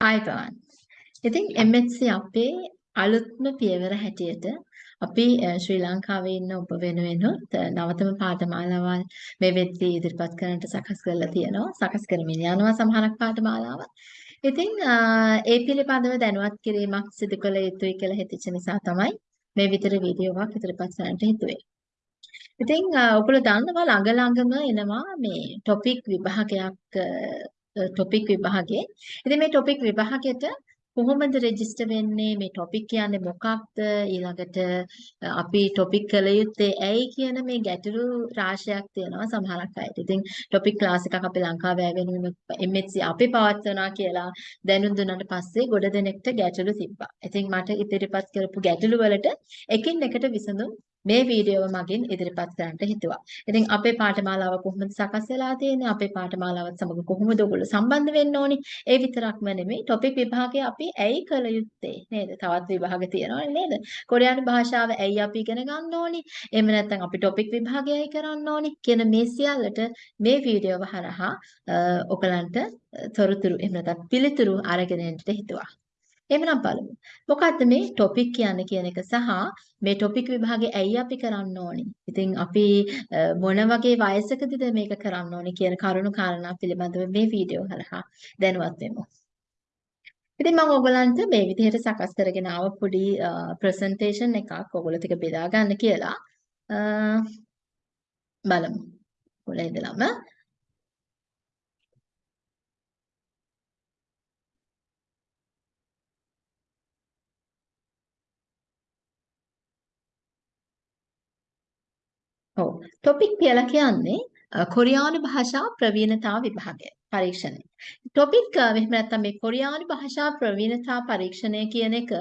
ආයතන. ඉතින් MHC අපේ අලුත්ම පියවර හැටියට අපි ශ්‍රී ලංකාවේ ඉන්න ඔබ වෙනුවෙනුත් නවතම පාඨමාලාවල් මේ වෙද්දී ඉදිරිපත් කරන්නට සකස් කරලා තියෙනවා. සකස් කරමින් යනවා සමහරක් පාඨමාලාවල්. ඉතින් ඒ පිළිබඳව දැනුවත් කිරීමක් සිදු කළ යුතුයි කියලා හිතෙච්ච නිසා තමයි මේ විතර වීඩියෝවක් ඉදිරිපත් කරන්නට හිතුවේ. ඉතින් ඔයගොල්ලෝ දන්නවා ළඟ ළඟම එනවා මේ ටොපික් විභාගයක් ටොපික් විභාගේ. ඉතින් මේ ටොපික් විභාගෙට කොහොමද රෙජිස්ටර් වෙන්නේ මේ ටොපික් කියන්නේ මොකක්ද ඊළඟට අපි ටොපික් කළ යුත්තේ ඇයි කියන මේ ගැටලු රාශියක් තියෙනවා සමහරක් අයට. ඉතින් ටොපික් ක්ලාස් එකක් අපි ලංකාවේ වෙනුවෙන් MHC අපි පවත්වනවා කියලා දැනුම් දුන්නාට පස්සේ ගොඩ දෙනෙක්ට ගැටලු තිබ්බා. ඉතින් මට ඉදිරිපත් කරපු ගැටලු වලට එකින් එකට විසඳුම් මේ වීඩියෝව මගින් ඉදිරිපත් කරන්නට හිතුවා. ඉතින් අපේ පාඨමාලාව කොහොමද සකස් වෙලා තියෙන්නේ? අපේ පාඨමාලාවත් සමග කොහොමද ඔයගොල්ලෝ සම්බන්ධ වෙන්න ඕනි? ඒ විතරක්ම නෙමෙයි ටොපික් විභාගය අපි ඇයි කළ යුත්තේ නේද? තවත් විභාග තියෙනවනේ නේද? කොරියානු භාෂාව ඇයි අපි ඉගෙන ගන්න ඕනි? එහෙම නැත්නම් අපි ටොපික් විභාගයයි කරන්න ඕනි කියන මේ සියල්ලට මේ වීඩියෝව හරහා ඔයගලන්ට තොරතුරු එහෙම නැත්නම් පිළිතුරු අරගෙන එන්න හිතුවා. එහෙනම් බලමු. මොකද්ද මේ ටොපික් කියන්නේ කියන එක සහ මේ ටොපික් විභාගේ ඇයි අපි කරන්න ඕනි? ඉතින් අපි මොන වගේ වයසකදීද මේක කරන්න ඕනි කියන කරුණු කාරණා පිළිබඳව මේ වීඩියෝ හරහා දැනුවත් වෙමු. ඉතින් මම ඔයගලන්ට මේ විදිහට සකස් කරගෙන ආව පොඩි ප්‍රසන්ටේෂන් එකක් ඔයගොල්ලෝ ටික බෙදා ගන්න කියලා බලමු. ඔයගොල්ලෝ ඉඳලම ඔව්. ටොපික් කියලා කියන්නේ කොරියානු භාෂා ප්‍රවීණතා විභාගය පරීක්ෂණය. ටොපික් එහෙම නැත්නම් මේ කොරියානු භාෂා ප්‍රවීණතා පරීක්ෂණය කියන එක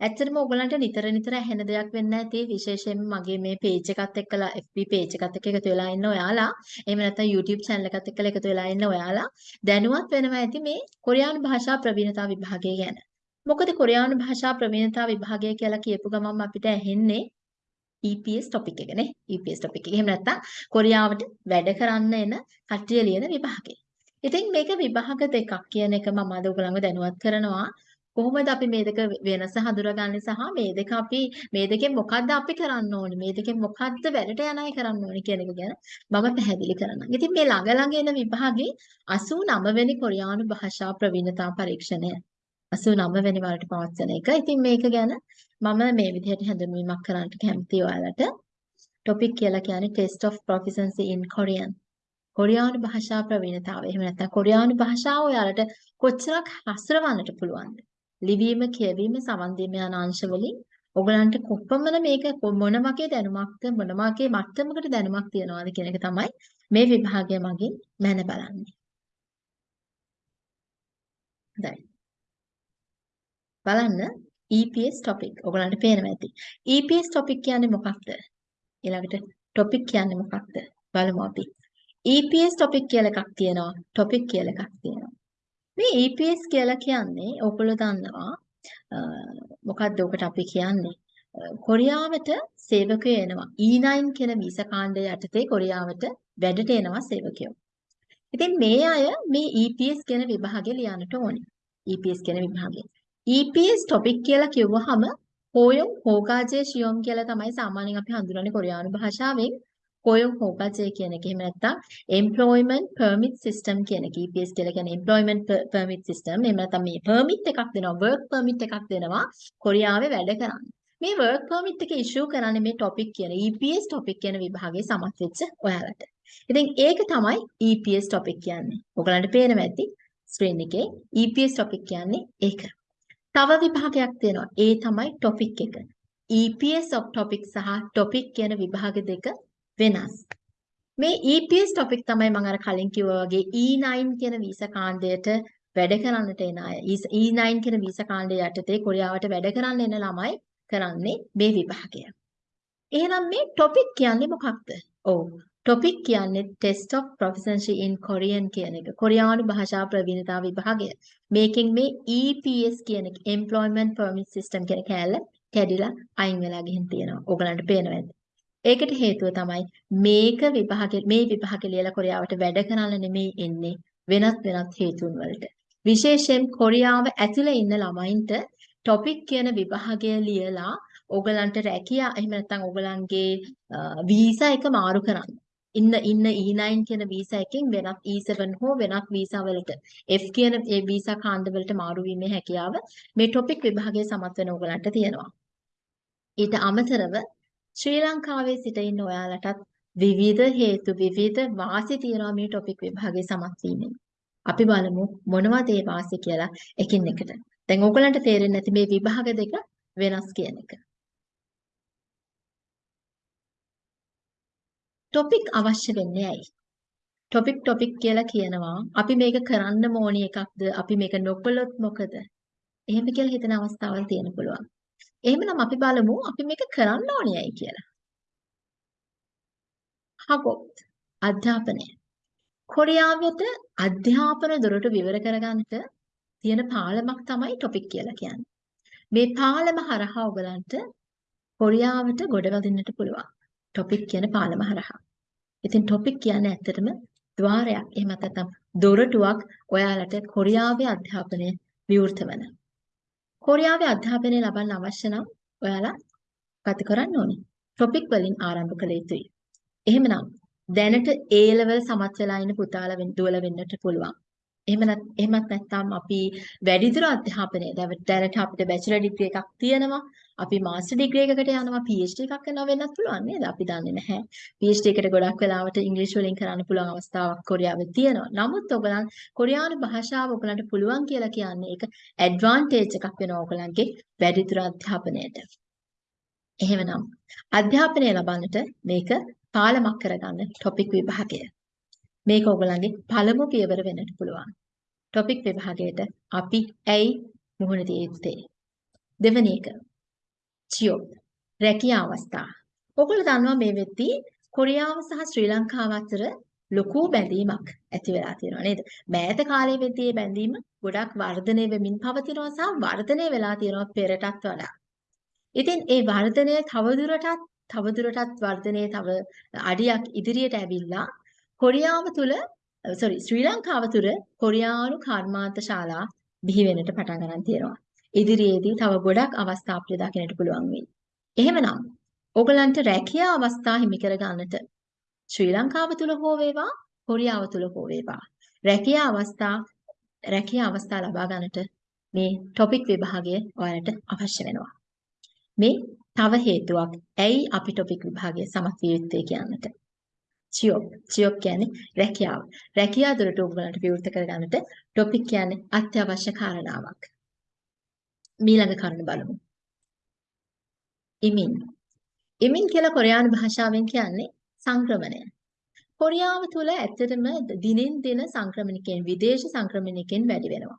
ඇත්තටම ඔයගලන්ට නිතර නිතර ඇහෙන දෙයක් වෙන්න ඇති විශේෂයෙන්ම මගේ මේ පේජ් එකත් එක්කලා FB පේජ් එකත් එක්ක එකතු වෙලා ඉන්න ඔයාලා එහෙම නැත්නම් YouTube channel එකත් එක්කලා එකතු වෙලා ඉන්න ඔයාලා දැනුවත් වෙනවා ඇති මේ කොරියානු භාෂා ප්‍රවීණතා විභාගය ගැන. මොකද කොරියානු භාෂා ප්‍රවීණතා විභාගය කියලා කියපු ගමන් අපිට ඇහෙන්නේ EPS topic එක නේ EPS topic එක. එහෙම නැත්නම් කොරියාවට වැඩ කරන්න එන කට්ටිය ලියන විභාගය. ඉතින් මේක විභාග දෙකක් කියන එක මම අද ඔයගලන්ව දැනුවත් කරනවා. කොහොමද අපි මේ දෙක වෙනස හඳුනාගන්නේ සහ මේ දෙක අපි මේ දෙකෙන් මොකද්ද අපි කරන්න ඕනේ මේ දෙකෙන් මොකද්ද වැඩට යන අය කරන්න ඕනේ කියන එක ගැන මම පැහැදිලි කරනවා. ඉතින් මේ ළඟ ළඟ එන විභාගේ 89 වෙනි කොරියානු භාෂා ප්‍රවීණතා පරීක්ෂණය 89 වෙනි වරට පවත්වන එක. ඉතින් මේක ගැන මම මේ විදිහට හැඳින්වීමක් කරන්නට කැමතියි ඔයාලට. ටොපික් කියලා කියන්නේ Test of Proficiency in Korean. කොරියානු භාෂා ප්‍රවීණතාවය. එහෙම නැත්නම් කොරියානු භාෂාව ඔයාලට කොච්චරක් හසුරවන්නට පුළුවන්ද? ලිවීම, කියවීම, සමන් දීම යන අංශ වලින් ඔයගලන්ට කොපමණ මේක මොන වගේ දැනුමක්ද මොන වගේ මට්ටමකට දැනුමක් තියනවාද කියන එක තමයි මේ විභාගය මගින් මැන බලන්නේ. හොඳයි. බලන්න EPS topic ඔයගලන්ට පේනවා ඇති. EPS topic කියන්නේ මොකක්ද? ඊළඟට topic කියන්නේ මොකක්ද? බලමු අපි. EPS topic කියලා එකක් තියෙනවා. topic කියලා එකක් තියෙනවා. මේ EPS කියලා කියන්නේ ඔයගොල්ලෝ දන්නවා මොකක්ද ඔකට අපි කියන්නේ? කොරියාවට සේවකයෝ එනවා. E9 කියන වීසා කාණ්ඩය යටතේ කොරියාවට වැඩට එනවා සේවකයෝ. ඉතින් මේ අය මේ EPS කියන විභාගය ලියන්නට ඕනේ. EPS කියන විභාගය. EPS topic කියලා කිව්වහම හෝයොන් හෝගාජේ ෂියොම් කියලා තමයි සාමාන්‍යයෙන් අපි හඳුනන්නේ කොරියානු භාෂාවෙන් හෝයොන් හෝගාජේ කියන එක. එහෙම නැත්නම් employment permit system කියන එක. EPS කියලා කියන්නේ employment permit system. එහෙම නැත්නම් මේ permit එකක් දෙනවා work permit එකක් දෙනවා කොරියාවේ වැඩ කරන්න. මේ work permit එක issue කරන්නේ මේ topic කියන EPS topic කියන විභාගයේ සමත් වෙච්ච ඔයාලට. ඉතින් ඒක තමයි EPS topic කියන්නේ. ඔයගලන්ට පේනවා ඇති ස්ක්‍රීන් එකේ EPS topic කියන්නේ ඒක. තව විභාගයක් තියෙනවා. ඒ තමයි topic එක. EPS of topic සහ topic කියන විභාග දෙක වෙනස්. මේ EPS topic තමයි මම අර කලින් කිව්වා වගේ E9 කියන වීසා කාණ්ඩයට වැඩ කරන්නට එන අය. E E9 කියන වීසා කාණ්ඩය යටතේ කොරියාවට වැඩ කරන්න එන ළමයි කරන්නේ මේ විභාගය. එහෙනම් මේ topic කියන්නේ මොකක්ද? ඔව් ටොපික් කියන්නේ Test of Proficiency in Korean කියන එක. කොරියානු භාෂා ප්‍රවීණතා විභාගය. මේකෙන් මේ EPS කියන එක Employment Permit System කියන කෑල්ල කැඩිලා අයින් වෙලා ගිහින් තියෙනවා. ඕගලන්ට පේනවා ඇති. ඒකට හේතුව තමයි මේක විභාගේ මේ විභාගේ ලියලා කොරියාවට වැඩ කරන්න නෙමෙයි එන්නේ වෙනත් වෙනත් හේතුන් වලට. විශේෂයෙන් කොරියාව ඇතුලේ ඉන්න ළමයින්ට ටොපික් කියන විභාගය ලියලා ඕගලන්ට රැකියා එහෙම නැත්නම් ඕගලන්ගේ වීසා එක මාරු කරන්න. ඉන්න ඉන්න E9 කියන වීසා එකෙන් වෙනත් E7 හෝ වෙනත් වීසා වලට F කියන ඒ වීසා කාණ්ඩ වලට මාරු වීමේ හැකියාව මේ ටොපික් විභාගයේ සමත් වෙන ඕගලන්ට තියෙනවා. ඊට අමතරව ශ්‍රී ලංකාවේ සිට ඉන්න ඔයාලටත් විවිධ හේතු විවිධ වාසි තියෙනවා මේ ටොපික් විභාගයේ සමත් වීමෙන්. අපි බලමු මොනවද ඒ වාසි කියලා එකින් එකට. දැන් ඕගලන්ට තේරෙන්නේ නැති මේ විභාග දෙක වෙනස් කියන එක. ටොපික් අවශ්‍ය වෙන්නේ ඇයි? ටොපික් ටොපික් කියලා කියනවා. අපි මේක කරන්න ඕනි එකක්ද? අපි මේක නොකළොත් මොකද? එහෙම කියලා හිතන අවස්ථාවල් තියෙන පුළුවන්. එහෙමනම් අපි බලමු අපි මේක කරන්න ඕනි ඇයි කියලා. හගොත් අධ්‍යාපනය. කොරියාවට අධ්‍යාපන දොරටු විවර කරගන්නට තියෙන පාලමක් තමයි ටොපික් කියලා කියන්නේ. මේ පාලම හරහා ඔයගලන්ට කොරියාවට ගොඩවදින්නට පුළුවන්. ටොපික් කියන පාලම හරහා. ඉතින් ටොපික් කියන්නේ ඇත්තටම ద్వාරයක්. එහෙම නැත්නම් දොරටුවක් ඔයාලට කොරියාවේ අධ්‍යාපනය විවෘත වෙන. කොරියාවේ අධ්‍යාපනය ලබන්න අවශ්‍ය නම් ඔයාලා ගත කරන්න ඕනේ. ටොපික් වලින් ආරම්භ කළ යුතුයි. එහෙමනම් දැනට A level සමත් වෙලා ඉන්න පුතාලා වෙන්න දුවල වෙන්නට පුළුවන්. එහෙම නැත් එහෙමත් නැත්නම් අපි වැඩිදුර අධ්‍යාපනය දැනට අපිට බැචලර් ඩිග්‍රී එකක් තියෙනවා. අපි මාස්ටර් ඩිග්‍රී එකකට යනවා PhD එකක් කරනවා වෙන්නත් පුළුවන් නේද? අපි දන්නේ නැහැ. PhD එකට ගොඩක් වෙලාවට ඉංග්‍රීසි වලින් කරන්න පුළුවන් අවස්ථාවක් කොරියාවේ තියෙනවා. නමුත් ඔයගලන් කොරියානු භාෂාව ඔයගලන්ට පුළුවන් කියලා කියන්නේ ඒක ඇඩ්වාන්ටේජ් එකක් වෙනවා ඔයගලන්ගේ වැඩිදුර අධ්‍යාපනයට. එහෙමනම් අධ්‍යාපනය ලබන්නට මේක පාලමක් කරගන්න ටොපික් විභාගය. මේක ඔයගලන්ගේ පළමු පියවර වෙන්නට පුළුවන්. ටොපික් විභාගයට අපි ඇයි මුහුණ දිය යුත්තේ? දෙවැනි එක චියෝ රැකියා අවස්ථා. ඔයගොල්ලෝ දන්නවා මේ වෙද්දී කොරියාව සහ ශ්‍රී ලංකාව අතර ලොකු බැඳීමක් ඇති වෙලා තියෙනවා නේද? මෑත කාලයේ වෙද්දී මේ බැඳීම ගොඩක් වර්ධනය වෙමින් පවතිනවා සහ වර්ධනය වෙලා තියෙනවා පෙරටත් වඩා. ඉතින් ඒ වර්ධනය තවදුරටත් තවදුරටත් වර්ධනයේ තව අඩියක් ඉදිරියට ඇවිල්ලා කොරියාව තුළ Uh, sorry ශ්‍රී ලංකාව තුළ කොරියානු කර්මාන්ත ශාලා බිහි වෙන්නට පටන් ගන්න තියෙනවා. ඉදිරියේදී තව ගොඩක් අවස්ථා අපිට දකින්නට පුළුවන් වෙයි. එහෙමනම් ඕගලන්ට රැකියා අවස්ථා හිමි කර ගන්නට ශ්‍රී ලංකාව තුළ හෝ වේවා කොරියාව තුළ හෝ වේවා රැකියා අවස්ථා රැකියා අවස්ථා ලබා ගන්නට මේ ටොපික් විභාගය ඔයාලට අවශ්‍ය වෙනවා. මේ තව හේතුවක් ඇයි අපි ටොපික් විභාගය සමත් විය යුත්තේ කියන්නට. චියොප් චියොප් කියන්නේ රැකියාව. රැකියාව දුරට ඔයගලන්ට විවෘත කරගන්නට ටොපික් කියන්නේ අත්‍යවශ්‍ය කාරණාවක්. ඊළඟ කරුණ බලමු. ඉමින්. ඉමින් කියලා කොරියානු භාෂාවෙන් කියන්නේ සංක්‍රමණය. කොරියාව තුළ ඇත්තටම දිනෙන් දින සංක්‍රමණිකයන් විදේශ සංක්‍රමණිකයන් වැඩි වෙනවා.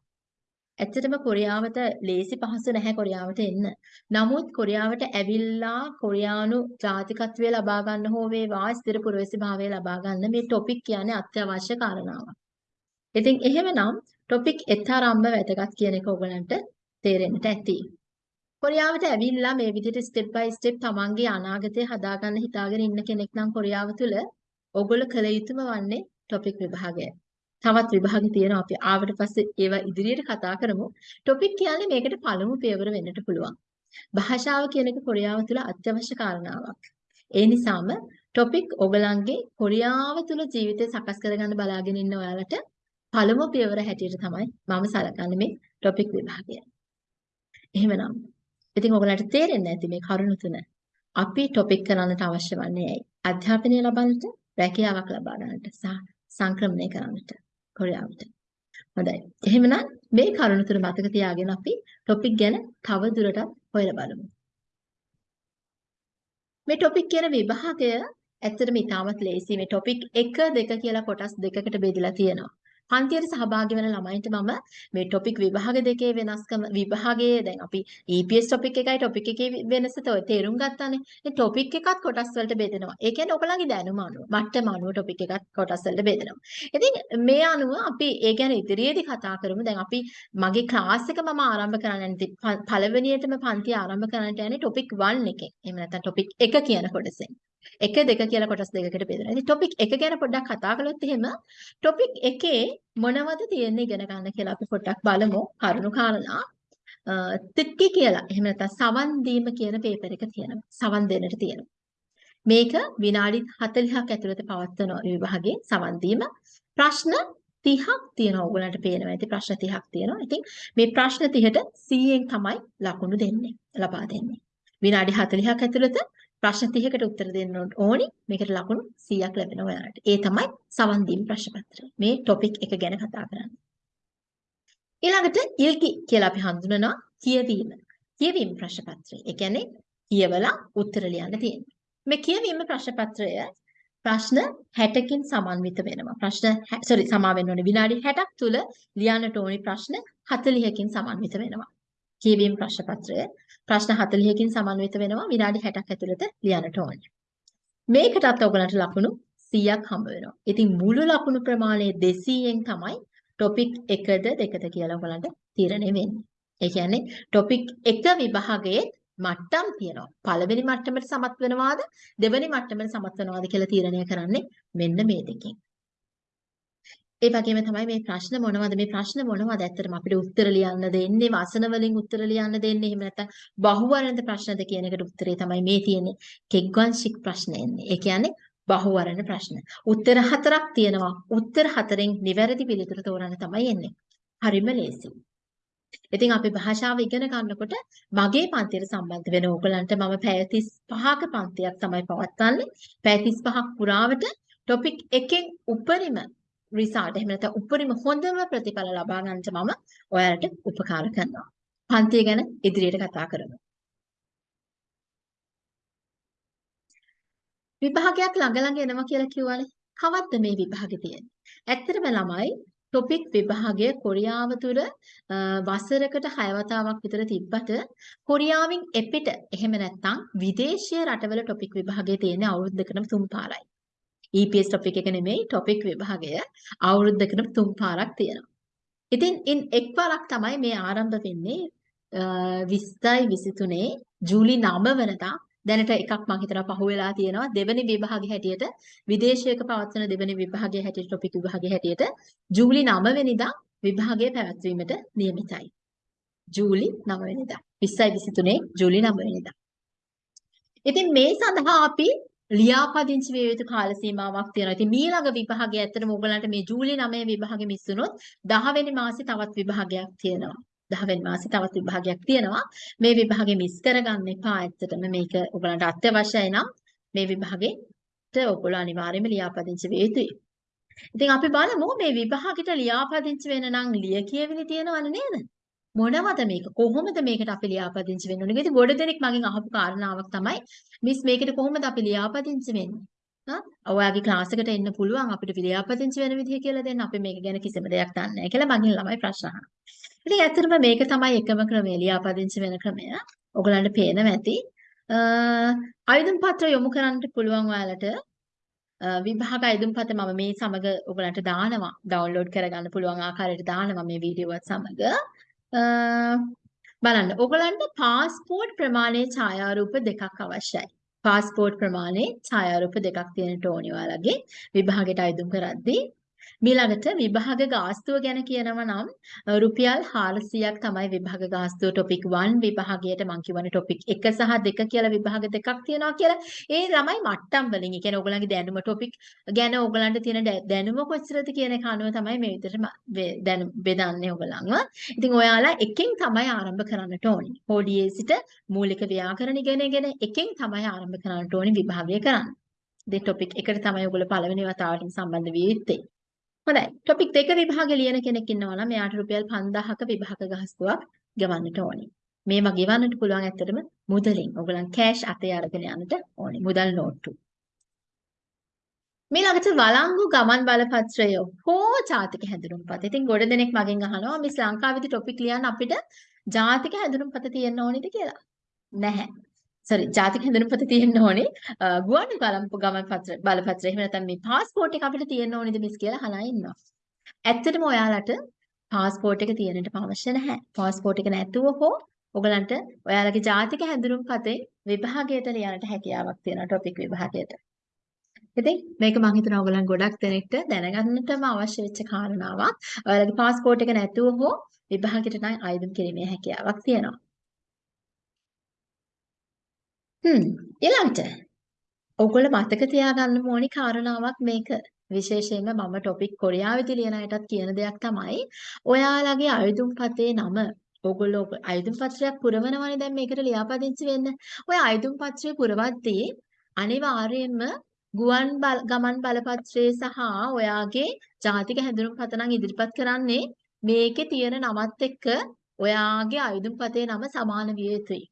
ඇත්තටම කොරියාවට ලේසි පහසු නැහැ කොරියාවට එන්න. නමුත් කොරියාවට ඇවිල්ලා කොරියානු ජාතිකත්වය ලබා ගන්න හෝ වේවා ස්ථිර පුරවැසිභාවය ලබා ගන්න මේ ටොපික් කියන්නේ අත්‍යවශ්‍ය කාරණාවක්. ඉතින් එහෙමනම් ටොපික් එතරම්ම වැදගත් කියන එක ඔයගලන්ට තේරෙන්නට ඇති. කොරියාවට ඇවිල්ලා මේ විදිහට ස්ටෙප් බයි ස්ටෙප් තමන්ගේ අනාගතය හදාගන්න හිතාගෙන ඉන්න කෙනෙක් නම් කොරියාව තුල ඔයගොල්ලෝ කළ යුතුම වන්නේ ටොපික් විභාගය. තවත් විභාග තියෙනවා අපි ආවට පස්සේ ඒවා ඉදිරියට කතා කරමු. ටොපික් කියන්නේ මේකට පළමු පියවර වෙන්නට පුළුවන්. භාෂාව කියන එක කොරියාව තුළ අත්‍යවශ්‍ය කාරණාවක්. ඒ නිසාම ටොපික් ඔයගලන්ගේ කොරියාව තුළ ජීවිතය සකස් කරගන්න බලාගෙන ඉන්න ඔයාලට පළමු පියවර හැටියට තමයි මම සලකන්නේ මේ ටොපික් විභාගය. එහෙමනම් ඉතින් ඔයගලන්ට තේරෙන්නේ නැති මේ කරුණු තුන අපි ටොපික් කරන්නට අවශ්‍ය වන්නේ ඇයි? අධ්‍යාපනය ලබන්නට, රැකියාවක් ලබා ගන්නට සහ සංක්‍රමණය කරන්නට. කොරියාවට. හොඳයි. එහෙමනම් මේ කරුණු තුන මතක තියාගෙන අපි ටොපික් ගැන තව දුරටත් හොයලා බලමු. මේ ටොපික් කියන විභාගය ඇත්තටම ඉතාමත් ලේසි. මේ ටොපික් 1 2 කියලා කොටස් දෙකකට බෙදලා තියෙනවා. පන්තියට සහභාගී වෙන ළමයින්ට මම මේ ටොපික් විභාග දෙකේ වෙනස්කම විභාගයේ දැන් අපි EPS ටොපික් එකයි ටොපික් එකේ වෙනස තේරුම් ගත්තානේ. ඒ ටොපික් එකත් කොටස් වලට බෙදෙනවා. ඒ කියන්නේ ඔයගලගේ දැනුම අනුව, මට්ටම අනුව ටොපික් එකත් කොටස් වලට බෙදෙනවා. ඉතින් මේ අනුව අපි ඒ ගැන ඉදිරියේදී කතා කරමු. දැන් අපි මගේ ක්ලාස් එක මම ආරම්භ කරන්න යන්නේ පළවෙනියටම පන්තිය ආරම්භ කරන්නට යන්නේ ටොපික් 1 එකෙන්. එහෙම නැත්නම් ටොපික් 1 කියන කොටසෙන්. එක දෙක කියලා කොටස් දෙකකට බෙදලා. ඉතින් ටොපික් එක ගැන පොඩ්ඩක් කතා කළොත් එහෙම ටොපික් එකේ මොනවද තියෙන්නේ ඉගෙන ගන්න කියලා අපි පොඩ්ඩක් බලමු. කරුණු කාරණා තික්කි කියලා. එහෙම නැත්නම් සවන් දීම කියන පේපර් එක තියෙනවා. සවන් දෙන්නට තියෙනවා. මේක විනාඩි 40ක් ඇතුළත පවත්වන විභාගයේ සවන් දීම ප්‍රශ්න 30ක් තියෙනවා. ඕගලන්ට පේනවා ඇති ප්‍රශ්න 30ක් තියෙනවා. ඉතින් මේ ප්‍රශ්න 30ට 100න් තමයි ලකුණු දෙන්නේ. ලබා දෙන්නේ. විනාඩි 40ක් ඇතුළත ප්‍රශ්න 30කට උත්තර දෙන්න ඕනි. මේකට ලකුණු 100ක් ලැබෙනවා ඔයාලට. ඒ තමයි සවන් දීම ප්‍රශ්න පත්‍රය. මේ ටොපික් එක ගැන කතා කරන්නේ. ඊළඟට ඉල්කි කියලා අපි හඳුනනවා කියවීම. කියවීම ප්‍රශ්න පත්‍රය. ඒ කියන්නේ කියවලා උත්තර ලියන්න තියෙනවා. මේ කියවීම ප්‍රශ්න පත්‍රය ප්‍රශ්න 60කින් සමන්විත වෙනවා. ප්‍රශ්න සෝරි සමා වෙන්න ඕනේ විනාඩි 60ක් තුල ලියන්නට ඕනි ප්‍රශ්න 40කින් සමන්විත වෙනවා. කියවීම ප්‍රශ්න පත්‍රය ප්‍රශ්න 40කින් සමන්විත වෙනවා විනාඩි 60ක් ඇතුළත ලියන්නට ඕනේ. මේකටත් ඔයගලන්ට ලකුණු 100ක් හම්බ වෙනවා. ඉතින් මුළු ලකුණු ප්‍රමාණය 200න් තමයි ටොපික් 1ද 2ද කියලා ඔයගලන්ට තීරණය වෙන්නේ. ඒ කියන්නේ ටොපික් 1 විභාගයේ මට්ටම් තියෙනවා. පළවෙනි මට්ටමට සමත් වෙනවාද දෙවෙනි මට්ටමට සමත් වෙනවාද කියලා තීරණය කරන්නේ මෙන්න මේ දෙකෙන්. ඒ වගේම තමයි මේ ප්‍රශ්න මොනවද මේ ප්‍රශ්න මොනවද ඇත්තටම අපිට උත්තර ලියන්න දෙන්නේ වසන වලින් උත්තර ලියන්න දෙන්නේ එහෙම නැත්නම් බහුවර්ණද ප්‍රශ්නද කියන එකට උත්තරේ තමයි මේ තියෙන්නේ කෙග්වංශික ප්‍රශ්න එන්නේ. ඒ කියන්නේ බහුවර්ණ ප්‍රශ්න. උත්තර හතරක් තියෙනවා. උත්තර හතරෙන් නිවැරදි පිළිතුර තෝරන්න තමයි එන්නේ. හරිම ලේසි. ඉතින් අපි භාෂාව ඉගෙන ගන්නකොට මගේ පන්තියට සම්බන්ධ වෙන ඕගලන්ට මම පැය 35ක පන්තියක් තමයි පවත්වන්නේ. පැය 35ක් පුරාවට ටොපික් එකෙන් උපරිම රිසල්ට් එහෙම නැත්නම් උපරිම හොඳම ප්‍රතිඵල ලබා ගන්නට මම ඔයාලට උපකාර කරනවා. පන්තිය ගැන ඉදිරියට කතා කරමු. විභාගයක් ළඟ ළඟ එනවා කියලා කිව්වනේ. කවද්ද මේ විභාගෙ තියෙන්නේ? ඇත්තටම ළමයි ටොපික් විභාගය කොරියාව තුළ වසරකට 6 වතාවක් විතර තිබ්බට කොරියාවෙන් එපිට එහෙම නැත්නම් විදේශීය රටවල ටොපික් විභාගය තියෙන්නේ අවුරුද්දකටම තුන් පාරයි. EPS ටොපික් එක නෙමෙයි ටොපික් විභාගය අවුරුද්දකටම තුන් පාරක් තියෙනවා. ඉතින් ඉන් එක් පාරක් තමයි මේ ආරම්භ වෙන්නේ 20යි 23 ජූලි 9 වෙනිදා දැනට එකක් මම හිතනවා පහුවෙලා තියෙනවා දෙවෙනි විභාගයේ හැටියට විදේශයක පවත්වන දෙවෙනි විභාගයේ හැටියට ටොපික් විභාගයේ හැටියට ජූලි 9 වෙනිදා විභාගය පැවැත්වීමට නියමිතයි. ජූලි 9 වෙනිදා 20යි 23 ජූලි 9 වෙනිදා. ඉතින් මේ සඳහා අපි ලියාපදිංචි විය යුතු කාල සීමාවක් තියෙනවා. ඉතින් ඊළඟ විභාගය ඇත්තටම ඔයගලන්ට මේ ජූලි 9 විභාගෙ මිස් වුණොත් 10 වෙනි මාසේ තවත් විභාගයක් තියෙනවා. 10 වෙනි මාසේ තවත් විභාගයක් තියෙනවා. මේ විභාගෙ මිස් කරගන්න එපා. ඇත්තටම මේක ඔයගලන්ට අත්‍යවශ්‍යයි නම් මේ විභාගෙට ඔයගොල්ලෝ අනිවාර්යයෙන්ම ලියාපදිංචි විය යුතුයි. ඉතින් අපි බලමු මේ විභාගෙට ලියාපදිංචි වෙන නම් ලිය කියවිලි තියෙනවනේ නේද? මොනවද මේක කොහොමද මේකට අපි ලියාපදිංචි වෙන්න ඕනේ? ඉතින් ගොඩ දෙනෙක් මගෙන් අහපු කාරණාවක් තමයි මිස් මේකට කොහොමද අපි ලියාපදිංචි වෙන්නේ? හා ඔයාගේ ක්ලාස් එකට එන්න පුළුවන් අපිට ලියාපදිංචි වෙන විදිහ කියලා දෙන්න. අපි මේක ගැන කිසිම දෙයක් දන්නේ නැහැ කියලා මගෙන් ළමයි ප්‍රශ්න අහනවා. ඉතින් ඇත්තටම මේක තමයි එකම ක්‍රමය ලියාපදිංචි වෙන ක්‍රමය. ඔයගලන්ට පේනවා ඇති. ආයුධම් පත්‍ර යොමු කරන්න පුළුවන් ඔයාලට විභාග අයදුම් පත මම මේ සමග ඔයගලන්ට දානවා ඩවුන්ලෝඩ් කරගන්න පුළුවන් ආකාරයට දානවා මේ වීඩියෝවත් සමග බලන්න ඔයගලන්ට පාස්පෝර්ට් ප්‍රමාණයේ ඡායාරූප දෙකක් අවශ්‍යයි. පාස්පෝර්ට් ප්‍රමාණයේ ඡායාරූප දෙකක් තියෙනට ඕනි ඔයාලගේ විභාගයට අයදුම් කරද්දී මීළඟට විභාග ගාස්තුව ගැන කියනවා නම් රුපියල් 400ක් තමයි විභාග ගාස්තුව ටොපික් 1 විභාගයට මම කියවනේ ටොපික් 1 සහ 2 කියලා විභාග දෙකක් තියෙනවා කියලා. ඒ ළමයි මට්ටම් වලින්. ඒ කියන්නේ ඕගලන්ගේ දැනුම ටොපික් ගැන ඕගලන්ට තියෙන දැනුම කොච්චරද කියන එක අනුව තමයි මේ විදිහට දැනු බෙදන්නේ ඕගලන්ව. ඉතින් ඔයාලා එකෙන් තමයි ආරම්භ කරන්නට ඕනේ. හෝඩියේ සිට මූලික ව්‍යාකරණ ඉගෙනගෙන එකෙන් තමයි ආරම්භ කරන්නට ඕනේ විභාගය කරන්න. මේ ටොපික් එකට තමයි ඔයගොල්ලෝ පළවෙනි වතාවට සම්බන්ධ වෙ යුත්තේ. හොඳයි. ටොපික් දෙක විභාගෙ ලියන කෙනෙක් ඉන්නවා නම් එයාට රුපියල් 5000ක විභාග ගහස්තුවක් ගෙවන්නට ඕනේ. මේවා ගෙවන්නට පුළුවන් ඇත්තටම මුදලින්. ඔයගලන් කෑෂ් අතේ අරගෙන යන්නට ඕනේ. මුදල් නෝට්ටු. මේලකට වළංගු ගමන් බලපත්‍රය හෝ ජාතික හැඳුනුම්පත. ඉතින් ගොඩ දෙනෙක් මගෙන් අහනවා මිස් ලංකාවේදී ටොපික් ලියන්න අපිට ජාතික හැඳුනුම්පත තියෙන්න ඕනේද කියලා. නැහැ. sorry ජාතික හැඳුනුම් පොත තියෙන්න ඕනේ ගුවන් කලම්ප ගමන් පත්‍ර බලපත්‍ර එහෙම නැත්නම් මේ પાස්පෝර්ට් එක අපිට තියෙන්න ඕනේද මිස් කියලා අහලා ඉන්නවා. ඇත්තටම ඔයාලට પાස්පෝර්ට් එක තියෙන්නට අවශ්‍ය නැහැ. પાස්පෝර්ට් එක නැතුව හෝ ඔයගලන්ට ඔයාලගේ ජාතික හැඳුනුම් පතේ විභාගයට ලියන්නට හැකියාවක් තියෙනවා ටොපික් විභාගයට. ඉතින් මේක මම හිතනවා ඔයගලන් ගොඩක් දෙනෙක්ට දැනගන්නටම අවශ්‍ය වෙච්ච කාරණාවක්. ඔයාලගේ પાස්පෝර්ට් එක නැතුව හෝ විභාගයට නම් ආයුධම් කිරීමේ හැකියාවක් තියෙනවා. හ්ම් ඊළඟට ඔයගොල්ලෝ මතක තියාගන්න ඕනි කාරණාවක් මේක. විශේෂයෙන්ම මම ටොපික් කොරියාවෙදි ලියන අයටත් කියන දෙයක් තමයි ඔයාලගේ අයදුම් පතේ නම ඕගොල්ලෝ අයදුම් පත්‍රයක් පුරවනවනේ දැන් මේකට ලියාපදිංචි වෙන්න. ඔය අයදුම් පත්‍රය පුරවද්දී අනිවාර්යයෙන්ම ගුවන් ගමන් බලපත්‍රයේ සහ ඔයාගේ ජාතික හැඳුනුම් පත නම් ඉදිරිපත් කරන්නේ මේකේ තියෙන නමත් එක්ක ඔයාගේ අයදුම් පතේ නම සමාන විය යුතුයි.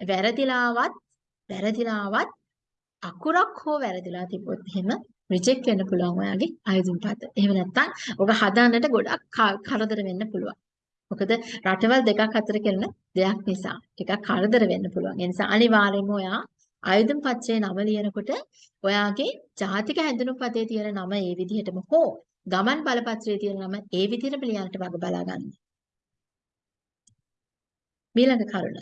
වැරදිලාවත් වැරදිලාවත් අකුරක් හෝ වැරදිලා තිබ්බොත් එහෙම රිජෙක්ට් වෙන්න පුළුවන් ඔයාගේ ආයුධම් පත. එහෙම නැත්නම් ඔක හදාන්නට ගොඩක් කරදර වෙන්න පුළුවන්. මොකද රටවල් දෙකක් අතර කරන දෙයක් නිසා ටිකක් කරදර වෙන්න පුළුවන්. ඒ නිසා අනිවාර්යයෙන්ම ඔයා ආයුධම් පත්‍රයේ නම ලියනකොට ඔයාගේ ජාතික හැඳුනුම් පතේ තියෙන නම ඒ විදිහටම හෝ ගමන් බලපත්‍රයේ තියෙන නම ඒ විදිහටම ලියන්නට වග බලා ගන්න. ඊළඟ කරුණ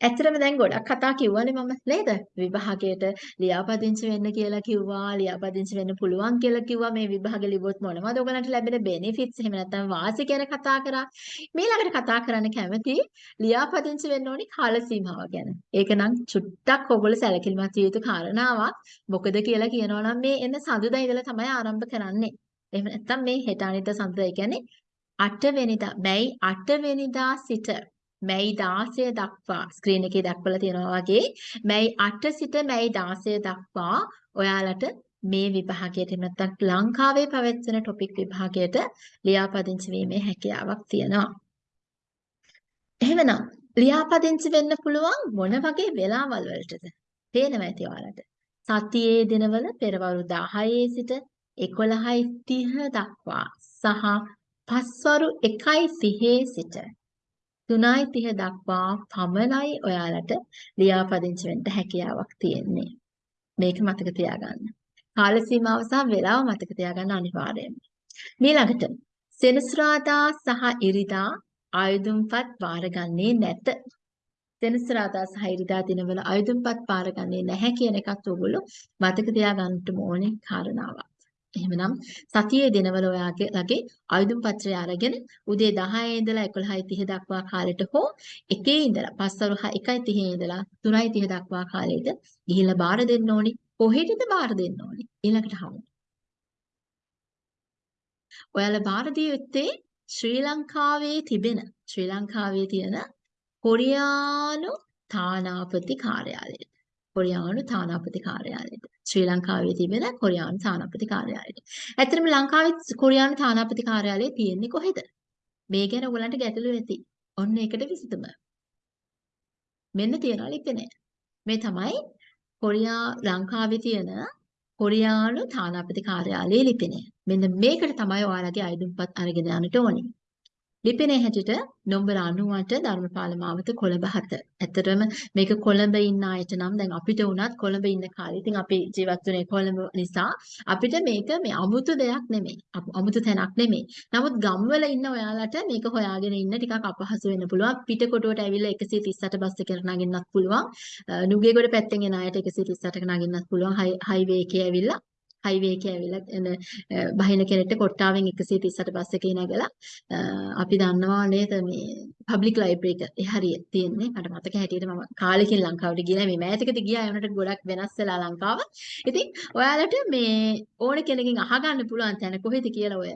ඇත්තටම දැන් ගොඩක් කතා කිව්වනේ මම නේද? විභාගයට ලියාපදිංචි වෙන්න කියලා කිව්වා, ලියාපදිංචි වෙන්න පුළුවන් කියලා කිව්වා. මේ විභාගෙ ලිව්වොත් මොනවද ඔයගලන්ට ලැබෙන බෙනිෆිට්ස් එහෙම නැත්නම් වාසි ගැන කතා කරා. ඊළඟට කතා කරන්න කැමති ලියාපදිංචි වෙන්න ඕනි කාල සීමාව ගැන. ඒක නම් චුට්ටක් ඔයගොල්ලෝ සැලකිලිමත් විය යුතු කාරණාවක්. මොකද කියලා කියනවා නම් මේ එන්න සඳුදා ඉඳලා තමයි ආරම්භ කරන්නේ. එහෙම නැත්නම් මේ හෙට අනිද්දා සඳුදා කියන්නේ 8 වෙනිදා, මැයි 8 වෙනිදා සිට මැයි 16 දක්වා ස්ක්‍රීන් එකේ දක්වලා තියෙනවා වගේ මැයි 8 සිට මැයි 16 දක්වා ඔයාලට මේ විභාගයට නැත්නම් ලංකාවේ පැවැත්වෙන ටොපික් විභාගයට ලියාපදිංචි වීමේ හැකියාවක් තියෙනවා. එහෙමනම් ලියාපදිංචි වෙන්න පුළුවන් මොන වගේ වෙලාවල් වලටද? පේනවා ඇති ඔයාලට. සතියේ දිනවල පෙරවරු 10 සිට 11:30 දක්වා සහ පස්වරු 1:30 සිට 3:30 දක්වා පමණයි ඔයාලට ලියාපදිංචි වෙන්න හැකියාවක් තියෙන්නේ. මේක මතක තියාගන්න. කාල සීමාව සහ වේලාව මතක තියාගන්න අනිවාර්යයෙන්ම. ඊළඟට සෙනසුරාදා සහ ඉරිදා ආයුධම්පත් බාරගන්නේ නැත. සෙනසුරාදා සහ ඉරිදා දිනවල ආයුධම්පත් බාරගන්නේ නැහැ කියන එකත් ඔයගොල්ලෝ මතක තියාගන්න ඕනේ කාරණාවක්. එහෙමනම් සතියේ දිනවල ඔයාගේ ලගේ ආයුධම් පත්‍රය අරගෙන උදේ 10 ඉඳලා 11:30 දක්වා කාලෙට හෝ එකේ ඉඳලා පස්වරු 1:30 ඉඳලා 3:30 දක්වා කාලෙට ගිහිල්ලා බාර දෙන්න ඕනි. කොහෙටද බාර දෙන්න ඕනි? ඊළඟට හමු. ඔයාලා බාර දිය යුත්තේ ශ්‍රී ලංකාවේ තිබෙන ශ්‍රී ලංකාවේ තියෙන කොරියානු තානාපති කාර්යාලයට. කොරියානු තානාපති කාර්යාලයට. ශ්‍රී ලංකාවේ තිබෙන කොරියානු තානාපති කාර්යාලයට. ඇත්තටම ලංකාවේ කොරියානු තානාපති කාර්යාලය තියෙන්නේ කොහෙද? මේ ගැන ඔයගලන්ට ගැටලු ඇති. ඔන්න ඒකට විසඳුම. මෙන්න තියනවා ලිපිනය. මේ තමයි කොරියා ලංකාවේ තියෙන කොරියානු තානාපති කාර්යාලයේ ලිපිනය. මෙන්න මේකට තමයි ඔයාලගේ අයදුම්පත් අරගෙන යන්නට ඕනේ. ලිපිනේ හැටියට නම්බර 98 ධර්මපාල මාවත කොළඹ 7. ඇත්තටම මේක කොළඹ ඉන්න අයට නම් දැන් අපිට උනත් කොළඹ ඉන්න කාලේ ඉතින් අපි ජීවත් වුණේ කොළඹ නිසා අපිට මේක මේ අමුතු දෙයක් නෙමෙයි. අමුතු තැනක් නෙමෙයි. නමුත් ගම්වල ඉන්න ඔයාලට මේක හොයාගෙන ඉන්න ටිකක් අපහසු වෙන්න පුළුවන්. පිටකොටුවට ඇවිල්ලා 138 බස් එකකට නගින්නත් පුළුවන්. නුගේගොඩ පැත්තෙන් එන අයට 138ක නගින්නත් පුළුවන්. හයිවේ එකේ ඇවිල්ලා හයිවේ එකේ ඇවිල්ලා බහින කෙනෙක්ට කොට්ටාවෙන් 138 බස් එකේ නැගලා අපි දන්නවා නේද මේ පබ්ලික් ලයිබ්‍රරි එක. හරිය තියෙන්නේ. මට මතක හැටියට මම කාලෙකින් ලංකාවට ගියා මේ මෑතකදී ගියා ඒ වුණාට ගොඩක් වෙනස් වෙලා ලංකාව. ඉතින් ඔයාලට මේ ඕන කෙනකින් අහගන්න පුළුවන් තැන කොහෙද කියලා ඔය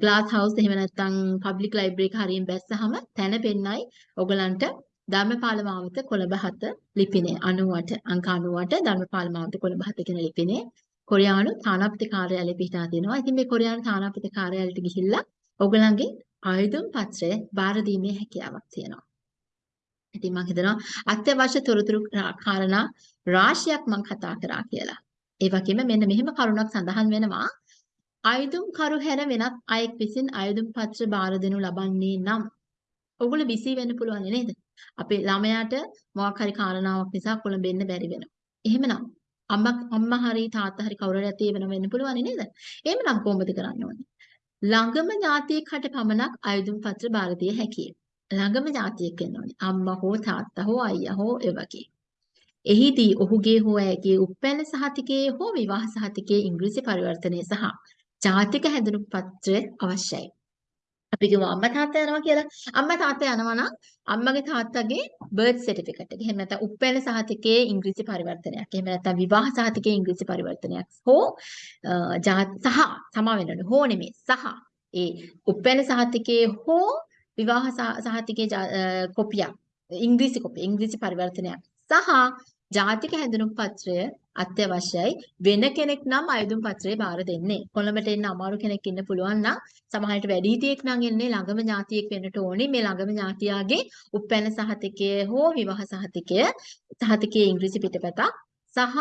ග්ලාස් හවුස් එහෙම නැත්නම් පබ්ලික් ලයිබ්‍රරි එක හරියෙන් බැස්සහම තැන පෙන්නයි ඔයගලන්ට ධර්මපාල මාවත කොළඹ 7 ලිපිනේ. 98 අංක 98 ධර්මපාල මාවත කොළඹ 7 කියන ලිපිනේ. කොරියානු තානාපති කාර්යාලය පිහිටා තියෙනවා. ඉතින් මේ කොරියානු තානාපති කාර්යාලයට ගිහිල්ලා ඔයගලන්ගේ ආයුධම් පත්‍රය බාර දීමේ හැකියාවක් තියෙනවා. ඉතින් මම හිතනවා අත්‍යවශ්‍ය තොරතුරු කාරණා රාශියක් මම කතා කරා කියලා. ඒ වගේම මෙන්න මෙහෙම කරුණක් සඳහන් වෙනවා. ආයුධම් කරු හැර වෙනත් අයෙක් විසින් ආයුධම් පත්‍ර බාර දෙනු ලබන්නේ නම් ඔගොල්ලෝ බිසි වෙන්න පුළුවන් නේද? අපේ ළමයාට මොකක් හරි කාරණාවක් නිසා කොළඹෙන්න බැරි වෙනවා. එහෙමනම් අම්මා අම්මා හරි තාත්තා හරි කවුරු හරි ඇතේ වෙනව වෙන්න පුළුවන් නේද? එහෙමනම් කොහොමද කරන්න ඕනේ? ළඟම ඥාතියෙක් හට පමණක් අයදුම් පත්‍ර බාර දිය හැකියි. ළඟම ජාතියෙක් වෙන්න ඕනේ. අම්මා හෝ තාත්තා හෝ අයියා හෝ ඒ වගේ. එහිදී ඔහුගේ හෝ ඇයගේ උපැන්න සහතිකයේ හෝ විවාහ සහතිකයේ ඉංග්‍රීසි පරිවර්තනය සහ ජාතික හැඳුනුම් පත්‍රය අවශ්‍යයි. අපි කිව්වා අම්මා තාත්තා යනවා කියලා. අම්මා තාත්තා යනවා නම් අම්මගේ තාත්තගේ බර්ත් සර්ටිෆිකට් එක. එහෙම නැත්නම් උපැන්න සහතිකයේ ඉංග්‍රීසි පරිවර්තනයක්. එහෙම නැත්නම් විවාහ සහතිකයේ ඉංග්‍රීසි පරිවර්තනයක්. හෝ සහ සමා වෙන්න හෝ නෙමෙයි. සහ ඒ උපැන්න සහතිකයේ හෝ විවාහ සහතිකයේ කොපියක්. ඉංග්‍රීසි කොපිය. ඉංග්‍රීසි පරිවර්තනයක්. සහ ජාතික හැඳුනුම් පත්‍රය අත්‍යවශ්‍යයි වෙන කෙනෙක් නම් අයදුම් පත්‍රය බාර දෙන්නේ. කොළඹට එන්න අමාරු කෙනෙක් ඉන්න පුළුවන් නම් සමහරට වැඩිහිටියෙක් නම් එන්නේ ළඟම ඥාතියෙක් වෙන්නට ඕනේ. මේ ළඟම ඥාතියාගේ උපැන්න සහතිකය හෝ විවාහ සහතිකය සහතිකයේ ඉංග්‍රීසි පිටපතක් සහ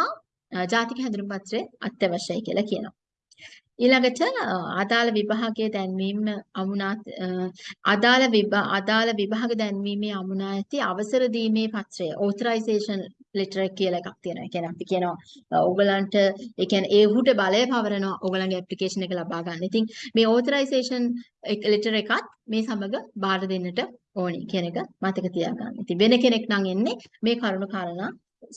ජාතික හැඳුනුම් පත්‍රය අත්‍යවශ්‍යයි කියලා කියනවා. ඊළඟට අදාළ විභාගයේ දැන්වීම අමුණා අදාළ අදාළ විභාග දැන්වීමේ අමුණා ඇති අවසර දීමේ පත්‍රය authorization letter කියලා එකක් තියෙනවා. ඒ කියන්නේ අපි කියනවා ඕගලන්ට ඒ කියන්නේ ඒ උහුට බලය පවරනවා ඕගලන්ගේ ඇප්ලිකේෂන් එක ලබා ගන්න. ඉතින් මේ authorization letter එකත් මේ සමග බාර දෙන්නට ඕනි කියන එක මතක තියාගන්න. ඉතින් වෙන කෙනෙක් නම් එන්නේ මේ කරුණු කාරණා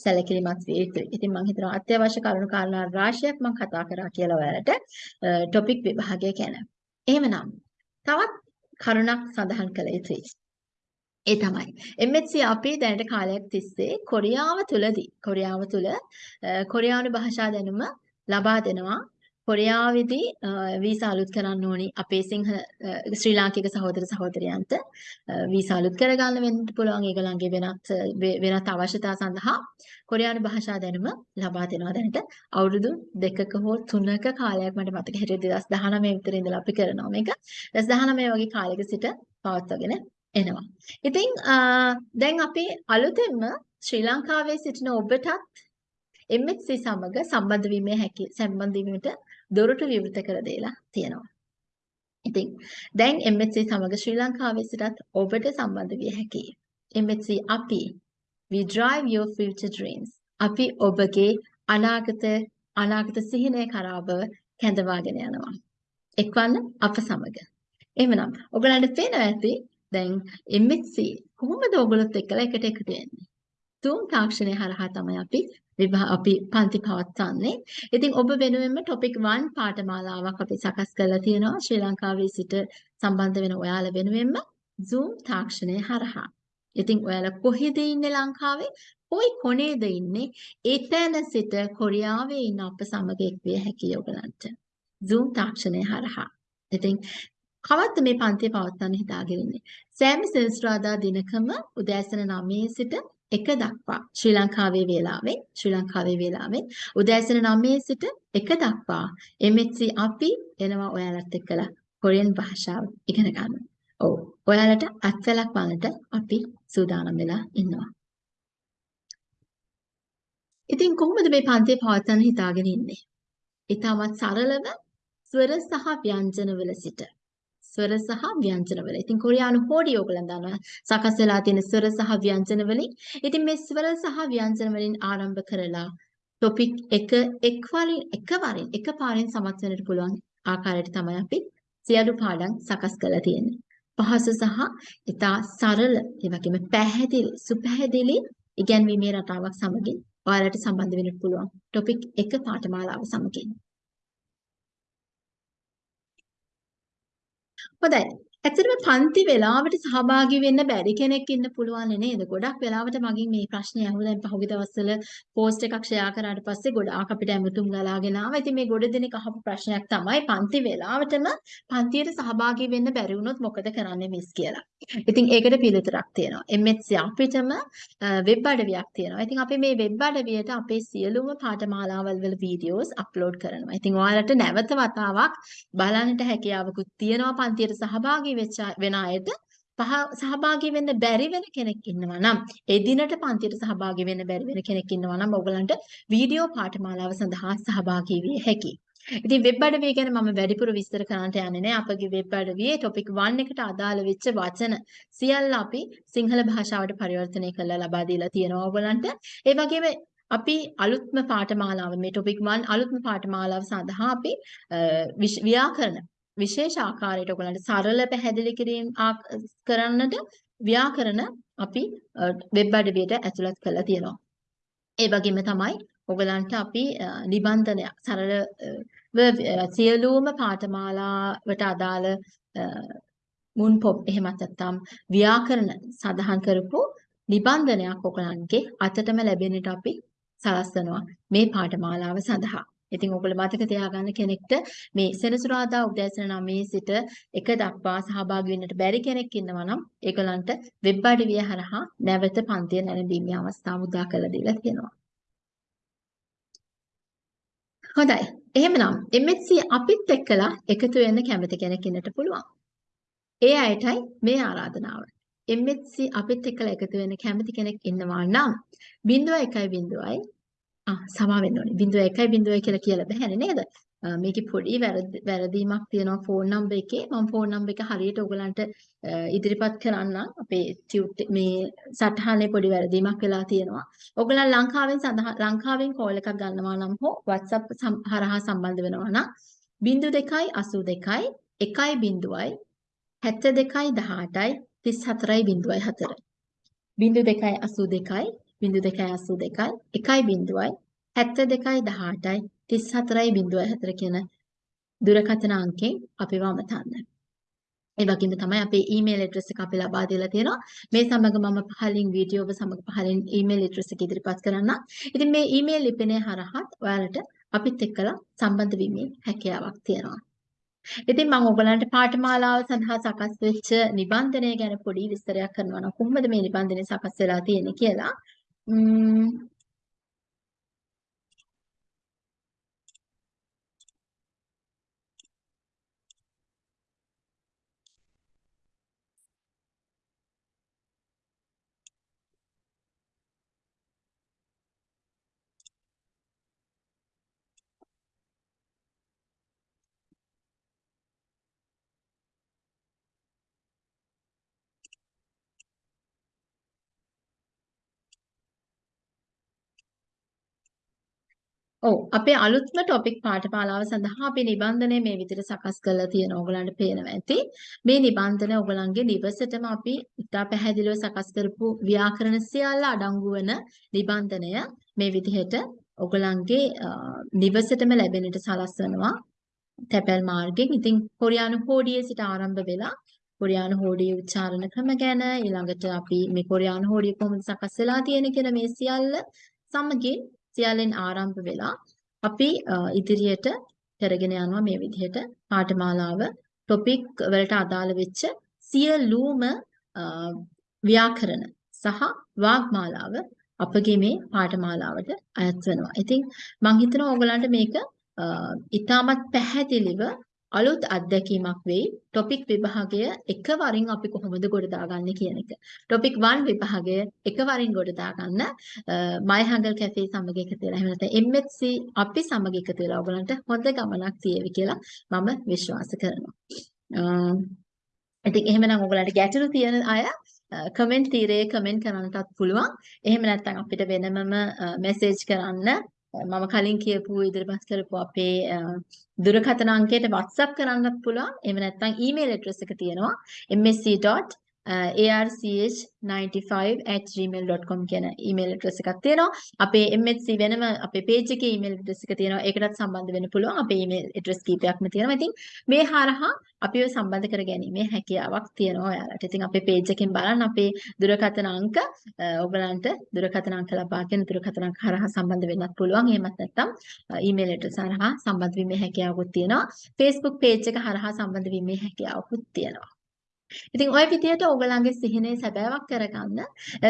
සැලකිලිමත් විය යුතුයි. ඉතින් මම හිතනවා අත්‍යවශ්‍ය කරුණු කාරණා රාශියක් මම කතා කරා කියලා ඔයාලට ටොපික් විභාගය ගැන. එහෙමනම් තවත් කරුණක් සඳහන් කළ යුතුයි. ඒ තමයි. MHC අපි දැනට කාලයක් තිස්සේ කොරියාව තුලදී කොරියාව තුල කොරියානු භාෂා දැනුම ලබා දෙනවා. කොරියාවේදී වීසා අලුත් කරන්න ඕනි අපේ සිංහ ශ්‍රී ලාංකික සහෝදර සහෝදරයන්ට. වීසා අලුත් කරගන්න වෙන්න පුළුවන්. ඒගොල්ලන්ගේ වෙනත් වෙනත් අවශ්‍යතා සඳහා කොරියානු භාෂා දැනුම ලබා දෙනවා. දැනට අවුරුදු දෙකක හෝ තුනක කාලයක් මට මතක. හිටියේ 2019 විතර ඉඳලා අපි කරනවා මේක. 2019 වගේ කාලයක සිට පවත්වාගෙන එනවා. ඉතින් දැන් අපි අලුතෙන්ම ශ්‍රී ලංකාවේ සිටින ඔබටත් MHC සමග සම්බන්ධ වීමේ හැකි සම්බන්ධ වීමට දොරටු විවෘත කර දීලා තියෙනවා. ඉතින් දැන් MHC සමග ශ්‍රී ලංකාවේ සිටත් ඔබට සම්බන්ධ විය හැකියි. MHC අපි we drive your future dreams. අපි ඔබගේ අනාගත අනාගත සිහිනය කරා බව කැඳවාගෙන යනවා. එක්වන්න අප සමග. එහෙමනම් ඔයගලන්ට පේනවා ඇති දැන් MHC කොහොමද ඔයගොල්ලොත් එක්කලා එකට එකතු වෙන්නේ? තුන් තාක්ෂණය හරහා තමයි අපි අපි පන්ති පවත්වන්නේ. ඉතින් ඔබ වෙනුවෙන්ම ටොපික් 1 පාඨමාලාවක් අපි සකස් කරලා තියෙනවා ශ්‍රී ලංකාවේ සිට සම්බන්ධ වෙන ඔයාලා වෙනුවෙන්ම Zoom තාක්ෂණය හරහා. ඉතින් ඔයාලා කොහෙද ඉන්නේ ලංකාවේ? කොයි කොනේද ඉන්නේ? එතන සිට කොරියාවේ ඉන්න අප සමග එක්විය හැකියි ඔයගලන්ට. Zoom තාක්ෂණය හරහා. ඉතින් කවද්ද මේ පන්තිය පවත්වන්න හිතාගෙන ඉන්නේ? සෑම සෙනසුරාදා දිනකම උදෑසන 9 සිට එක දක්වා ශ්‍රී ලංකාවේ වේලාවෙන් ශ්‍රී ලංකාවේ වේලාවෙන් උදෑසන 9 සිට එක දක්වා MHC අපි එනවා ඔයාලත් එක්කලා කොරියන් භාෂාව ඉගෙන ගන්න. ඔව්. ඔයාලට අත්වලක් වලට අපි සූදානම් වෙලා ඉන්නවා. ඉතින් කොහොමද මේ පන්තිය පවත්වන්න හිතාගෙන ඉන්නේ? ඊටමත් සරලව ස්වර සහ ව්‍යංජනවල සිට ස්වර සහ ව්‍යංජන වල. ඉතින් කොරියානු හෝඩි ඕගලන් දන්නවා සකස් වෙලා තියෙන ස්වර සහ ව්‍යංජන වලින්. ඉතින් මේ ස්වර සහ ව්‍යංජන වලින් ආරම්භ කරලා ටොපික් එක එක්වරින් එකවරින් එකපාරින් සමත් වෙන්නට පුළුවන් ආකාරයට තමයි අපි සියලු පාඩම් සකස් කරලා තියෙන්නේ. පහසු සහ ඉතා සරල ඒ වගේම පැහැදිලි සුපැහැදිලි ඉගැන්වීමේ රටාවක් සමගින් ඔයාලට සම්බන්ධ වෙන්න පුළුවන් ටොපික් එක පාඨමාලාව සමගින්. හොඳයි. ඇත්තටම පන්ති වෙලාවට සහභාගී වෙන්න බැරි කෙනෙක් ඉන්න පුළුවන් නේද? ගොඩක් වෙලාවට මගෙන් මේ ප්‍රශ්නේ අහුව දැන් පහුගිය දවස්වල පෝස්ට් එකක් ෂෙයා කරාට පස්සේ ගොඩාක් අපිට ඇමතුම් ගලාගෙන ආවා. ඉතින් මේ ගොඩ දෙනෙක් අහපු ප්‍රශ්නයක් තමයි පන්ති වෙලාවටම පන්තියට සහභාගී වෙන්න බැරි වුණොත් මොකද කරන්නේ මිස් කියලා. ඉතින් ඒකට පිළිතුරක් තියෙනවා. MHC අපිටම වෙබ් අඩවියක් තියෙනවා. ඉතින් අපි මේ වෙබ් අඩවියට අපේ සියලුම පාඨමාලාවල් වල වීඩියෝස් අප්ලෝඩ් කරනවා. ඉතින් ඔයාලට නැවත වතාවක් බලන්නට හැකියාවකුත් තියෙනවා පන්තියට සහභාගී වෙච්ච වෙන අයට සහභාගී වෙන්න බැරි වෙන කෙනෙක් ඉන්නවා නම් එදිනට පන්තියට සහභාගී වෙන්න බැරි වෙන කෙනෙක් ඉන්නවා නම් ඔයගලන්ට වීඩියෝ පාඨමාලාව සඳහා සහභාගී විය හැකියි. ඉතින් වෙබ් අඩවිය ගැන මම වැඩිපුර විස්තර කරන්නට යන්නේ නැහැ. අපගේ වෙබ් අඩවියේ টොපික් 1 එකට අදාළ වෙච්ච වචන සියල්ල අපි සිංහල භාෂාවට පරිවර්තනය කරලා ලබා දීලා තියෙනවා ඔයගලන්ට. ඒ වගේම අපි අලුත්ම පාඨමාලාව මේ টොපික් 1 අලුත්ම පාඨමාලාව සඳහා අපි ව්‍යාකරණ විශේෂ ආකාරයට ඔයගලන්ට සරල පැහැදිලි කිරීම කරන්නට ව්‍යාකරණ අපි වෙබ් අඩවියට ඇතුළත් කරලා තියෙනවා. ඒ වගේම තමයි ඔයගලන්ට අපි නිබන්ධනයක් සරල සියලුම පාඨමාලාවට අදාළ මුන් පොත් එහෙමත් නැත්නම් ව්‍යාකරණ සඳහන් කරපු නිබන්ධනයක් ඔයගලන්ගේ අතටම ලැබෙන්නට අපි සලස්වනවා මේ පාඨමාලාව සඳහා. ඉතින් ඔයගොල්ලෝ මතක තියාගන්න කෙනෙක්ට මේ සෙනසුරාදා උදෑසන 9 සිට 1 දක්වා සහභාගී වෙන්නට බැරි කෙනෙක් ඉන්නවා නම් ඒගොල්ලන්ට වෙබ් අඩවිය හරහා නැවත පන්තිය නැරඹීමේ අවස්ථාව උදා කරලා දීලා තියෙනවා. හොඳයි. එහෙමනම් MSc අපිත් එක්කලා එකතු වෙන්න කැමති කෙනෙක් ඉන්නට පුළුවන්. ඒ අයටයි මේ ආරාධනාව. MSc අපිත් එක්කලා එකතු වෙන්න කැමති කෙනෙක් ඉන්නවා නම් 01.0යි ආ සමා වෙන්න ඕනේ. 01.0 කියලා කියලා බෑනේ නේද? මේකේ පොඩි වැරදීමක් තියෙනවා ෆෝන් නම්බර් එකේ. මම ෆෝන් නම්බර් එක හරියට ඔයගලන්ට ඉදිරිපත් කරන්නම්. අපේ මේ සටහනේ පොඩි වැරදීමක් වෙලා තියෙනවා. ඔයගලන් ලංකාවෙන් සඳහා ලංකාවෙන් කෝල් එකක් ගන්නවා නම් හෝ WhatsApp හරහා සම්බන්ධ වෙනවා නම් 0282 1.0යි 72යි 18යි 34යි 04 0282 0.82 1.0යි 72යි 18යි 34යි 04 කියන දුරකථන අංකෙන් අපිව අමතන්න. ඒ වගේම තමයි අපේ ඊමේල් ඇඩ්‍රස් එක අපි ලබා දීලා තියෙනවා. මේ සමග මම පහලින් වීඩියෝව සමග පහලින් ඊමේල් ඇඩ්‍රස් එක ඉදිරිපත් කරන්න. ඉතින් මේ ඊමේල් ලිපිනය හරහත් ඔයාලට අපිත් එක්කලා සම්බන්ධ වීමේ හැකියාවක් තියෙනවා. ඉතින් මම ඔයගලන්ට පාඨමාලාව සඳහා සකස් වෙච්ච නිබන්ධනය ගැන පොඩි විස්තරයක් කරනවා නම් කොහොමද මේ නිබන්ධනය සකස් වෙලා තියෙන්නේ කියලා. Mm, ඔව් අපේ අලුත්ම ටොපික් පාඨමාලාව සඳහා අපි නිබන්ධනය මේ විදිහට සකස් කරලා තියෙන ඕගලන්ට පේනවා ඇති. මේ නිබන්ධන ඕගලන්ගේ නිවසටම අපි ඉතා පැහැදිලිව සකස් කරපු ව්‍යාකරණ සියල්ල අඩංගු වන නිබන්ධනය මේ විදිහට ඕගලන්ගේ නිවසටම ලැබෙන්නට සලස්වනවා. තැපැල් මාර්ගයෙන්. ඉතින් කොරියානු හෝඩියේ සිට ආරම්භ වෙලා කොරියානු හෝඩියේ උච්චාරණ ක්‍රම ගැන ඊළඟට අපි මේ කොරියානු හෝඩිය කොහොමද සකස් වෙලා තියෙන කියන මේ සියල්ල සමගින් සියල්ලෙන් ආරම්භ වෙලා අපි ඉදිරියට කරගෙන යනවා මේ විදිහට පාඨමාලාව ටොපික් වලට අදාළ වෙච්ච සියලුම ව්‍යාකරණ සහ වාග්මාලාව අපගේ මේ පාඨමාලාවට අයත් වෙනවා. ඉතින් මම හිතනවා ඕගලන්ට මේක ඉතාමත් පැහැදිලිව අලුත් අත්දැකීමක් වෙයි ටොපික් විභාගය එකවරින් අපි කොහොමද ගොඩ දාගන්නේ කියන එක. ටොපික් 1 විභාගය එකවරින් ගොඩ දාගන්න මයිහංගල් කැෆේ සමග එකතු වෙලා එහෙම නැත්නම් MHC අපි සමග එකතු වෙලා ඔයගලන්ට හොඳ ගමනක් තියෙවි කියලා මම විශ්වාස කරනවා. ඉතින් එහෙමනම් ඔයගලන්ට ගැටලු තියෙන අය කමෙන්ට් තීරයේ කමෙන්ට් කරන්නටත් පුළුවන්. එහෙම නැත්නම් අපිට වෙනමම මැසේජ් කරන්න මම කලින් කියපු ඉදිරිපත් කරපු අපේ දුරකථන අංකයට WhatsApp කරන්නත් පුළුවන්. එහෙම නැත්නම් email address එක තියෙනවා msc.arch95@gmail.com කියන email address එකක් තියෙනවා. අපේ MSc වෙනම අපේ page එකේ email address එක තියෙනවා. ඒකටත් සම්බන්ධ වෙන්න පුළුවන්. අපේ email address කීපයක්ම තියෙනවා. ඉතින් මේ හරහා අපිව සම්බන්ධ කරගැනීමේ හැකියාවක් තියෙනවා ඔයාලට. ඉතින් අපේ page එකෙන් බලන්න අපේ දුරකථන අංක ඔයගලන්ට දුරකථන අංක ලබාගෙන දුරකථන අංක හරහා සම්බන්ධ වෙන්නත් පුළුවන්. එහෙමත් නැත්නම් ඊමේල් ඇඩ්‍රස් හරහා සම්බන්ධ වීමේ හැකියාවකුත් තියෙනවා. Facebook page එක හරහා සම්බන්ධ වීමේ හැකියාවකුත් තියෙනවා. ඉතින් ওই විදිහට ඕගලන්ගේ සිහිනේ සැබෑවක් කරගන්න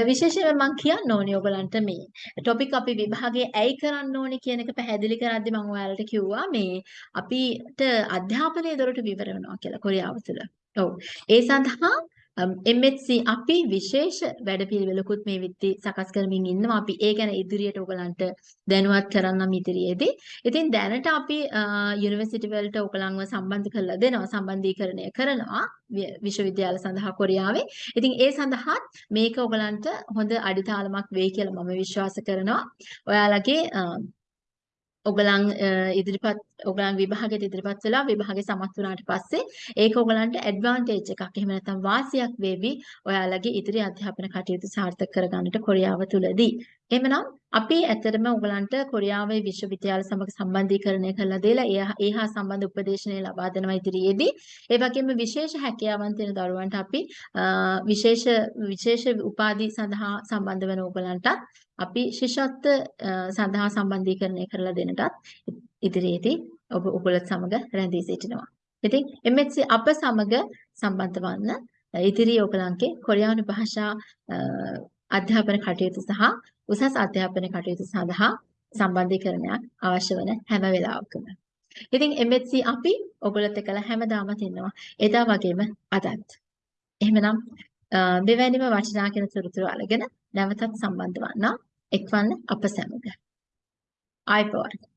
විශේෂයෙන්ම මම කියන්න ඕනේ ඕගලන්ට මේ ටොපික් අපි විභාගයේ ඇයි කරන්න ඕනේ කියන එක පැහැදිලි කරද්දි මම ඔයාලට කිව්වා මේ අපිට අධ්‍යාපනයේ දොරටු විවර වෙනවා කියලා කොරියාව තුළ. ඔව්. ඒ සඳහා MHC අපි විශේෂ වැඩපිළිවෙලකුත් මේ විත්ති සකස් කරමින් ඉන්නවා. අපි ඒ ගැන ඉදිරියට ඔයගලන්ට දැනුවත් කරන්නම් ඉදිරියේදී. ඉතින් දැනට අපි යුනිවර්සිටි වලට ඔයගලන්ව සම්බන්ධ කරලා දෙනවා. සම්බන්ධීකරණය කරනවා විශ්වවිද්‍යාල සඳහා කොරියාවේ. ඉතින් ඒ සඳහාත් මේක ඔයගලන්ට හොඳ අඩිතාලමක් වෙයි කියලා මම විශ්වාස කරනවා. ඔයාලගේ ඔගලන් ඉදිරිපත් ඔයගලන් විභාගෙට ඉදිරිපත් වෙලා විභාගේ සමත් වුණාට පස්සේ ඒක ඔයගලන්ට ඇඩ්වාන්ටේජ් එකක්. එහෙම නැත්නම් වාසියක් වේවි ඔයාලගේ ඉදිරි අධ්‍යාපන කටයුතු සාර්ථක කරගන්නට කොරියාව තුලදී. එහෙමනම් අපි ඇත්තටම ඔයගලන්ට කොරියාවේ විශ්වවිද්‍යාල සමග සම්බන්ධීකරණය කරලා දීලා ඒ හා සම්බන්ධ උපදේශනය ලබා දෙනවා ඉදිරියේදී. ඒ වගේම විශේෂ හැකියාවන් තියෙන දරුවන්ට අපි විශේෂ විශේෂ උපාධි සඳහා සම්බන්ධ වෙන ඔයගලන්ටත් අපි ශිෂ්‍යත්ව සඳහා සම්බන්ධීකරණය කරලා දෙන්නටත් ඉදිරියේදී ඔබ ඔයගොල්ලත් සමග රැඳී සිටිනවා. ඉතින් MHC අප සමග සම්බන්ධ වන්න ඉදිරි ඔයගලන්ගේ කොරියානු භාෂා අධ්‍යාපන කටයුතු සහ උසස් අධ්‍යාපන කටයුතු සඳහා සම්බන්ධීකරණයක් අවශ්‍ය වන හැම වෙලාවකම. ඉතින් MHC අපි ඔයගොල්ලොත් එක්කලා හැමදාම ඉන්නවා. එදා වගේම අදත්. එහෙමනම් මෙවැනිම වටිනා කියන තොරතුරු අරගෙන නැවතත් සම්බන්ධ වන්න එක්වන්න අප සැමග. ආයිබෝවන්